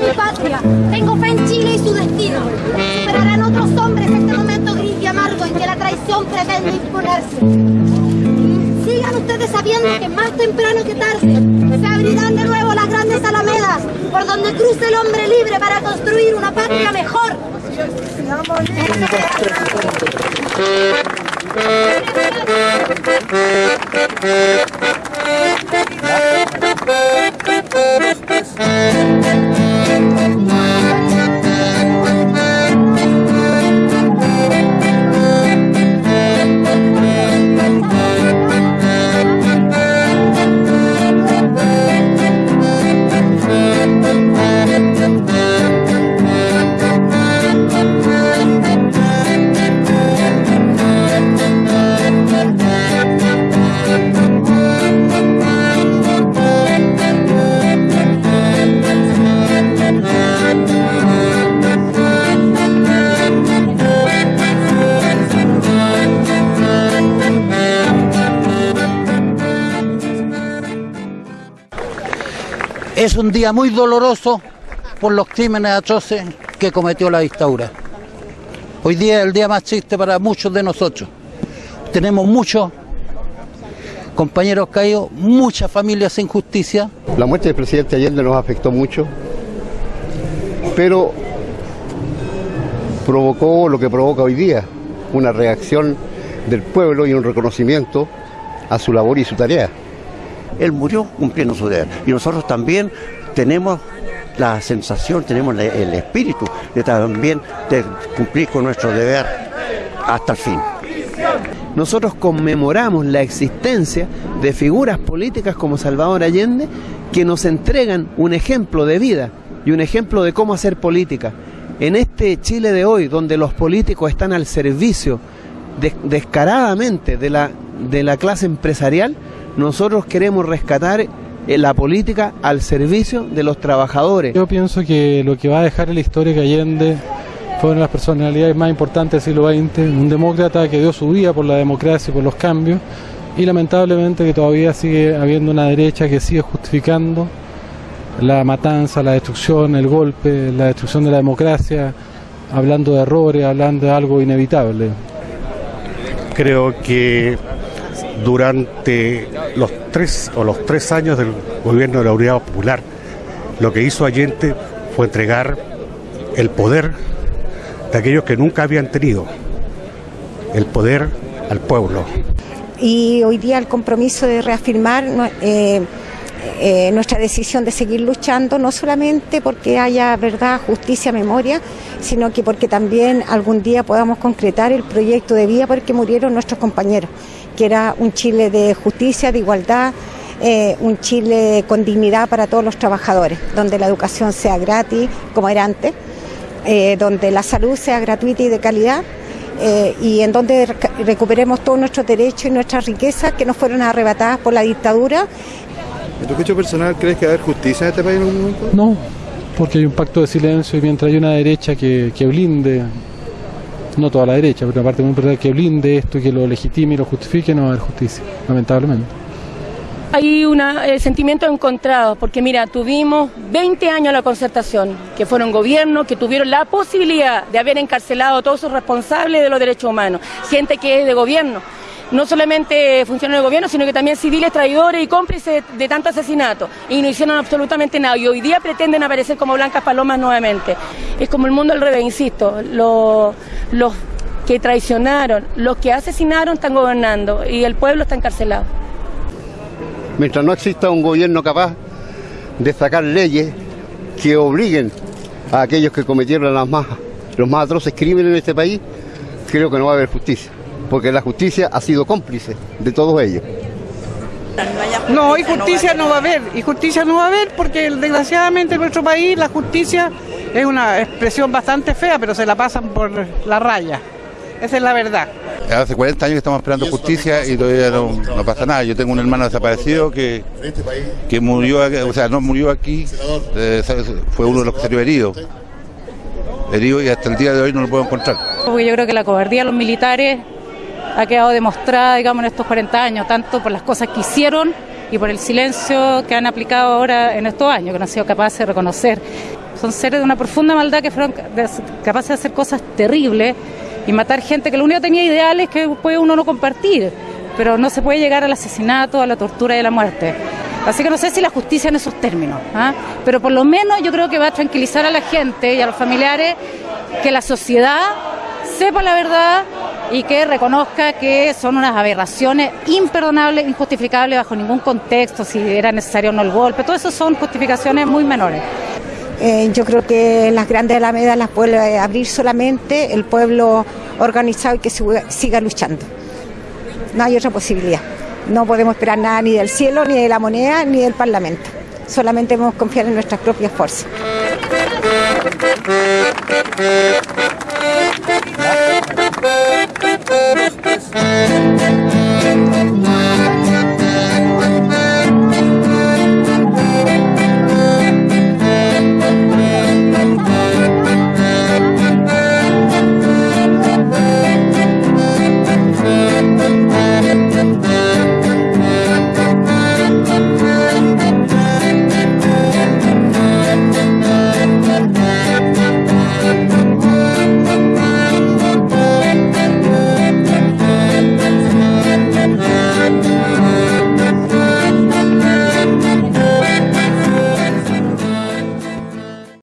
mi patria. Tengo fe en Chile y su destino. Superarán otros hombres este momento gris y amargo en que la traición pretende imponerse. Sigan ustedes sabiendo que más temprano que tarde se abrirán de nuevo las grandes alamedas por donde cruce el hombre libre para construir una patria mejor. Es un día muy doloroso por los crímenes atroces que cometió la dictadura. Hoy día es el día más triste para muchos de nosotros. Tenemos muchos compañeros caídos, muchas familias sin justicia. La muerte del presidente Allende nos afectó mucho, pero provocó lo que provoca hoy día, una reacción del pueblo y un reconocimiento a su labor y su tarea. Él murió cumpliendo su deber. Y nosotros también tenemos la sensación, tenemos el espíritu de también de cumplir con nuestro deber hasta el fin. Nosotros conmemoramos la existencia de figuras políticas como Salvador Allende que nos entregan un ejemplo de vida y un ejemplo de cómo hacer política. En este Chile de hoy, donde los políticos están al servicio descaradamente de la, de la clase empresarial, nosotros queremos rescatar eh, la política al servicio de los trabajadores. Yo pienso que lo que va a dejar en la historia que Allende fue una de las personalidades más importantes del siglo XX, un demócrata que dio su vida por la democracia y por los cambios, y lamentablemente que todavía sigue habiendo una derecha que sigue justificando la matanza, la destrucción, el golpe, la destrucción de la democracia, hablando de errores, hablando de algo inevitable. Creo que durante los tres o los tres años del gobierno de la Unidad Popular, lo que hizo Allende fue entregar el poder de aquellos que nunca habían tenido, el poder al pueblo. Y hoy día el compromiso de reafirmar eh, eh, nuestra decisión de seguir luchando, no solamente porque haya verdad, justicia, memoria, sino que porque también algún día podamos concretar el proyecto de vida por el que murieron nuestros compañeros que era un Chile de justicia, de igualdad, eh, un Chile con dignidad para todos los trabajadores, donde la educación sea gratis, como era antes, eh, donde la salud sea gratuita y de calidad. Y en donde recuperemos todos nuestros derechos y nuestras riquezas que nos fueron arrebatadas por la dictadura. ¿En tu hecho personal crees que va a haber justicia en este país en algún momento? No, porque hay un pacto de silencio y mientras hay una derecha que, que blinde no toda la derecha, pero una parte muy importante que blinde esto y que lo legitime y lo justifique, no va a haber justicia, lamentablemente. Hay un eh, sentimiento encontrado, porque mira, tuvimos 20 años la concertación, que fueron gobiernos que tuvieron la posibilidad de haber encarcelado a todos sus responsables de los derechos humanos, gente que es de gobierno no solamente funcionarios del gobierno, sino que también civiles traidores y cómplices de tanto asesinato. Y no hicieron absolutamente nada. Y hoy día pretenden aparecer como blancas palomas nuevamente. Es como el mundo al revés, insisto. Los, los que traicionaron, los que asesinaron están gobernando y el pueblo está encarcelado. Mientras no exista un gobierno capaz de sacar leyes que obliguen a aquellos que cometieron las más, los más atroces crímenes en este país, creo que no va a haber justicia porque la justicia ha sido cómplice de todos ellos. No, y justicia no va a haber, y justicia no va a haber porque desgraciadamente en nuestro país la justicia es una expresión bastante fea, pero se la pasan por la raya. Esa es la verdad. Hace 40 años que estamos esperando justicia y todavía no, pasa nada. Yo tengo un hermano desaparecido que, que murió, o sea, no murió aquí, eh, fue uno de los que salió herido. Herido y hasta el día de hoy no lo puedo encontrar. Porque yo creo que la cobardía de los militares ha quedado demostrada, digamos, en estos 40 años, tanto por las cosas que hicieron y por el silencio que han aplicado ahora en estos años, que no han sido capaces de reconocer. son seres de una profunda maldad que fueron capaces de hacer cosas terribles y matar gente que lo único que tenía ideales que puede uno no compartir, pero no se puede llegar al asesinato, a la tortura y a la muerte. Así que no sé si la justicia en esos términos, ¿ah? pero por lo menos yo creo que va a tranquilizar a la gente y a los familiares que la sociedad sepa la verdad y que reconozca que son unas aberraciones imperdonables, injustificables bajo ningún contexto, si era necesario o no el golpe. Todo eso son justificaciones muy menores. Eh, yo creo que las grandes alamedas las puede abrir solamente el pueblo organizado y que siga luchando. No hay otra posibilidad. No podemos esperar nada ni del cielo, ni de la moneda, ni del Parlamento. Solamente debemos confiar en nuestras propias fuerzas.